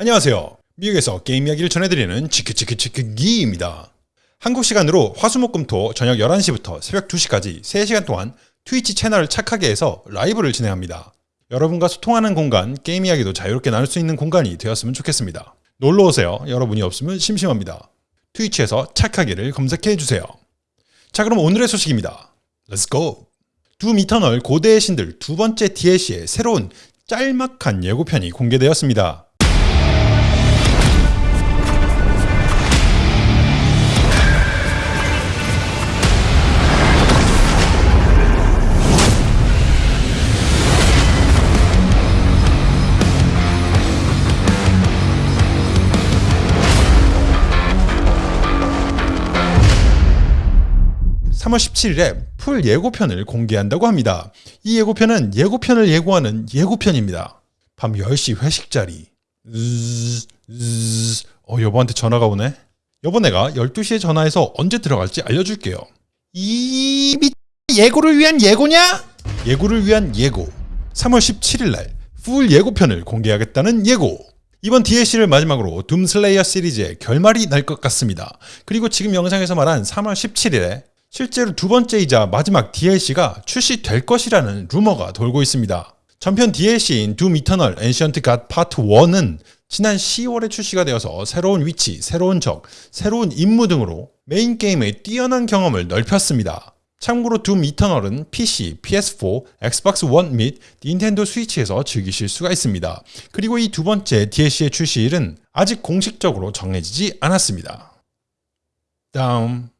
안녕하세요. 미국에서 게임 이야기를 전해드리는 치크치크치크기입니다. 한국 시간으로 화수목금토 저녁 11시부터 새벽 2시까지 3시간 동안 트위치 채널 착하게에서 라이브를 진행합니다. 여러분과 소통하는 공간, 게임 이야기도 자유롭게 나눌 수 있는 공간이 되었으면 좋겠습니다. 놀러오세요. 여러분이 없으면 심심합니다. 트위치에서 착하게를 검색해주세요. 자 그럼 오늘의 소식입니다. Go! 둠 이터널 고대의 신들 두 번째 DLC의 새로운 짤막한 예고편이 공개되었습니다. 3월 17일에 풀 예고편을 공개한다고 합니다. 이 예고편은 예고편을 예고하는 예고편입니다. 밤 10시 회식 자리. 어, 여보한테 전화가 오네. 여보 내가 12시에 전화해서 언제 들어갈지 알려줄게요. 이 미... 예고를 위한 예고냐? 예고를 위한 예고. 3월 17일날 풀 예고편을 공개하겠다는 예고. 이번 DLC를 마지막으로 둠슬레이어 시리즈의 결말이 날 것 같습니다. 그리고 지금 영상에서 말한 3월 17일에 실제로 두 번째이자 마지막 DLC가 출시될 것이라는 루머가 돌고 있습니다. 전편 DLC인 둠 이터널 엔시언트 갓 파트 1은 지난 10월에 출시가 되어서 새로운 위치, 새로운 적, 새로운 임무 등으로 메인 게임의 뛰어난 경험을 넓혔습니다. 참고로 둠 이터널은 PC, PS4, 엑스박스 1 및 닌텐도 스위치에서 즐기실 수가 있습니다. 그리고 이 두 번째 DLC의 출시일은 아직 공식적으로 정해지지 않았습니다. 다음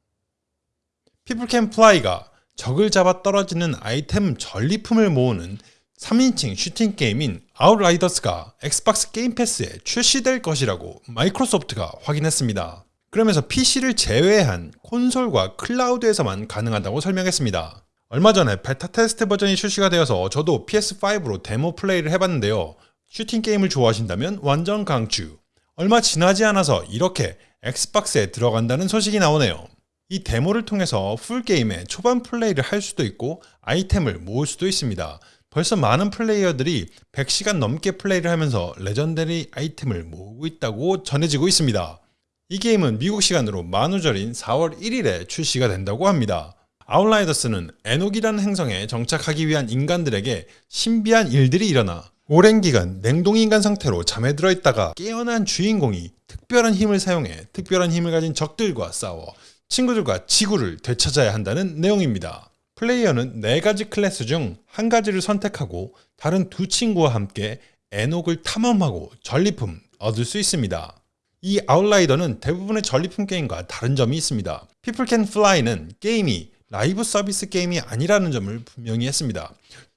피플 캔 플라이가 적을 잡아 떨어지는 아이템 전리품을 모으는 3인칭 슈팅 게임인 아웃라이더스가 엑스박스 게임 패스에 출시될 것이라고 마이크로소프트가 확인했습니다. 그러면서 PC를 제외한 콘솔과 클라우드에서만 가능하다고 설명했습니다. 얼마 전에 베타 테스트 버전이 출시가 되어서 저도 PS5로 데모 플레이를 해봤는데요. 슈팅 게임을 좋아하신다면 완전 강추. 얼마 지나지 않아서 이렇게 엑스박스에 들어간다는 소식이 나오네요. 이 데모를 통해서 full game의 초반 플레이를 할 수도 있고 아이템을 모을 수도 있습니다. 벌써 많은 플레이어들이 100시간 넘게 플레이를 하면서 legendary 아이템을 모으고 있다고 전해지고 있습니다. 이 게임은 미국 시간으로 만우절인 4월 1일에 출시가 된다고 합니다. 아웃라이더스는 에녹이라는 행성에 정착하기 위한 인간들에게 신비한 일들이 일어나 오랜 기간 냉동인간 상태로 잠에 들어 있다가 깨어난 주인공이 특별한 힘을 사용해 특별한 힘을 가진 적들과 싸워 친구들과 지구를 되찾아야 한다는 내용입니다. 플레이어는 4가지 클래스 중 한 가지를 선택하고 다른 두 친구와 함께 에녹을 탐험하고 전리품 얻을 수 있습니다. 이 아웃라이더는 대부분의 전리품 게임과 다른 점이 있습니다. People Can Fly는 게임이 라이브 서비스 게임이 아니라는 점을 분명히 했습니다.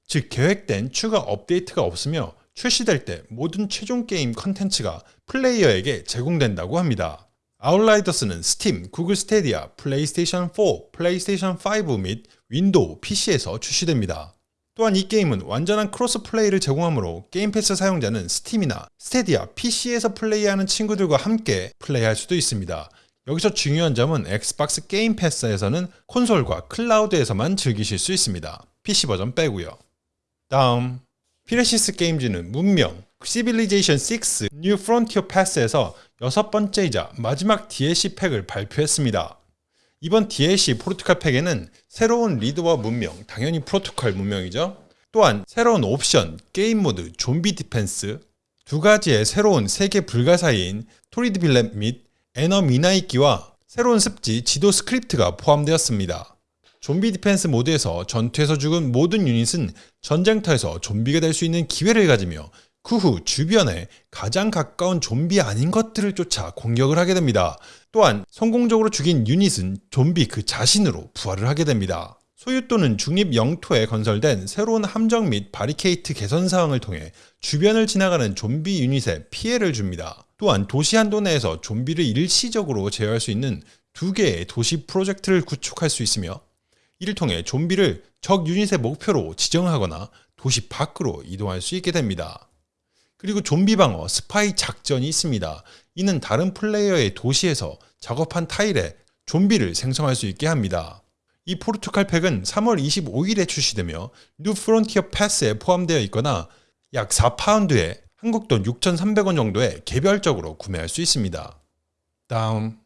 즉 계획된 추가 업데이트가 없으며 출시될 때 모든 최종 게임 컨텐츠가 플레이어에게 제공된다고 합니다. 아웃라이더스는 스팀, 구글 스테디아, 플레이스테이션 4, 플레이스테이션 5 및 윈도우, PC에서 출시됩니다. 또한 이 게임은 완전한 크로스 플레이를 제공하므로 게임 패스 사용자는 스팀이나 스테디아, PC에서 플레이하는 친구들과 함께 플레이할 수도 있습니다. 여기서 중요한 점은 엑스박스 게임 패스에서는 콘솔과 클라우드에서만 즐기실 수 있습니다. PC 버전 빼고요. 다음 파이락시스 게임즈는 문명, 시빌리제이션 6 뉴 프론티어 패스에서 여섯 번째이자 마지막 DLC 팩을 발표했습니다. 이번 DLC 포르투갈 팩에는 새로운 리더와 문명, 당연히 포르투갈 문명이죠. 또한 새로운 옵션, 게임 모드, 좀비 디펜스, 두 가지의 새로운 세계 불가사의인 토르 드 벨렝 및 에테메난키와 새로운 습지, 지도 스크립트가 포함되었습니다. 좀비 디펜스 모드에서 전투에서 죽은 모든 유닛은 전쟁터에서 좀비가 될 수 있는 기회를 가지며 그 후 주변에 가장 가까운 좀비 아닌 것들을 쫓아 공격을 하게 됩니다. 또한 성공적으로 죽인 유닛은 좀비 그 자신으로 부활을 하게 됩니다. 소유 또는 중립 영토에 건설된 새로운 함정 및 바리케이트 개선 사항을 통해 주변을 지나가는 좀비 유닛에 피해를 줍니다. 또한 도시 한도 내에서 좀비를 일시적으로 제어할 수 있는 두 개의 도시 프로젝트를 구축할 수 있으며 이를 통해 좀비를 적 유닛의 목표로 지정하거나 도시 밖으로 이동할 수 있게 됩니다. 그리고 좀비 방어, 스파이 작전이 있습니다. 이는 다른 플레이어의 도시에서 작업한 타일에 좀비를 생성할 수 있게 합니다. 이 포르투갈 팩은 3월 25일에 출시되며 뉴 프론티어 패스에 포함되어 있거나 약 4파운드에 한국 돈 6,300원 정도에 개별적으로 구매할 수 있습니다. 다음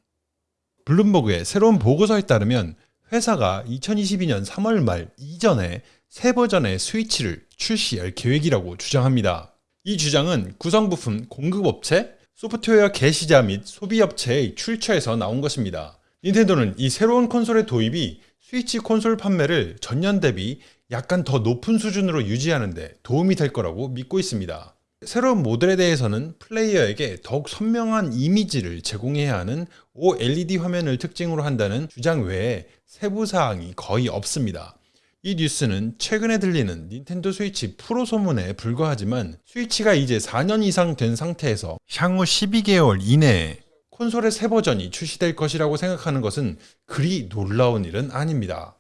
블룸버그의 새로운 보고서에 따르면 회사가 2022년 3월 말 이전에 새 버전의 스위치를 출시할 계획이라고 주장합니다. 이 주장은 구성부품 공급업체, 소프트웨어 개시자 및 소비업체의 출처에서 나온 것입니다. 닌텐도는 이 새로운 콘솔의 도입이 스위치 콘솔 판매를 전년 대비 약간 더 높은 수준으로 유지하는데 도움이 될 거라고 믿고 있습니다. 새로운 모델에 대해서는 플레이어에게 더욱 선명한 이미지를 제공해야 하는 OLED 화면을 특징으로 한다는 주장 외에 세부 사항이 거의 없습니다. 이 뉴스는 최근에 들리는 닌텐도 스위치 프로 소문에 불과하지만 스위치가 이제 4년 이상 된 상태에서 향후 12개월 이내에 콘솔의 새 버전이 출시될 것이라고 생각하는 것은 그리 놀라운 일은 아닙니다.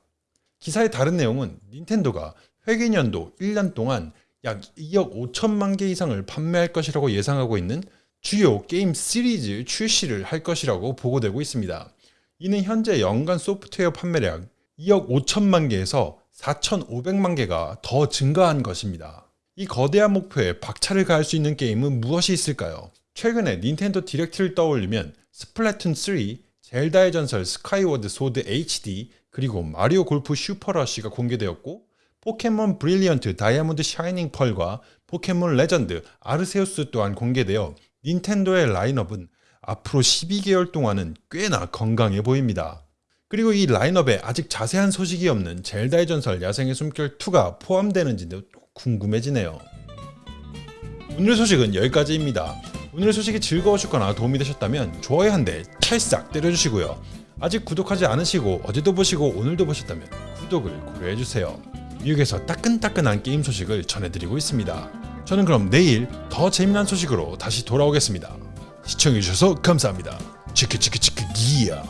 기사의 다른 내용은 닌텐도가 회계년도 1년 동안 약 2억 5천만 개 이상을 판매할 것이라고 예상하고 있는 주요 게임 시리즈 출시를 할 것이라고 보고되고 있습니다. 이는 현재 연간 소프트웨어 판매량 2억 5천만 개에서 4,500만 개가 더 증가한 것입니다. 이 거대한 목표에 박차를 가할 수 있는 게임은 무엇이 있을까요? 최근에 닌텐도 디렉트를 떠올리면 스플래툰 3, 젤다의 전설 스카이워드 소드 HD, 그리고 마리오 골프 슈퍼러쉬가 공개되었고 포켓몬 브릴리언트 다이아몬드 샤이닝 펄과 포켓몬 레전드 아르세우스 또한 공개되어 닌텐도의 라인업은 앞으로 12개월 동안은 꽤나 건강해 보입니다. 그리고 이 라인업에 아직 자세한 소식이 없는 젤다의 전설 야생의 숨결 2가 포함되는지도 궁금해지네요. 오늘의 소식은 여기까지입니다. 오늘의 소식이 즐거우셨거나 도움이 되셨다면 좋아요 한 대 찰싹 때려주시고요. 아직 구독하지 않으시고 어제도 보시고 오늘도 보셨다면 구독을 고려해주세요. 미국에서 따끈따끈한 게임 소식을 전해드리고 있습니다. 저는 그럼 내일 더 재미난 소식으로 다시 돌아오겠습니다. 시청해주셔서 감사합니다. 치크치크치크 기야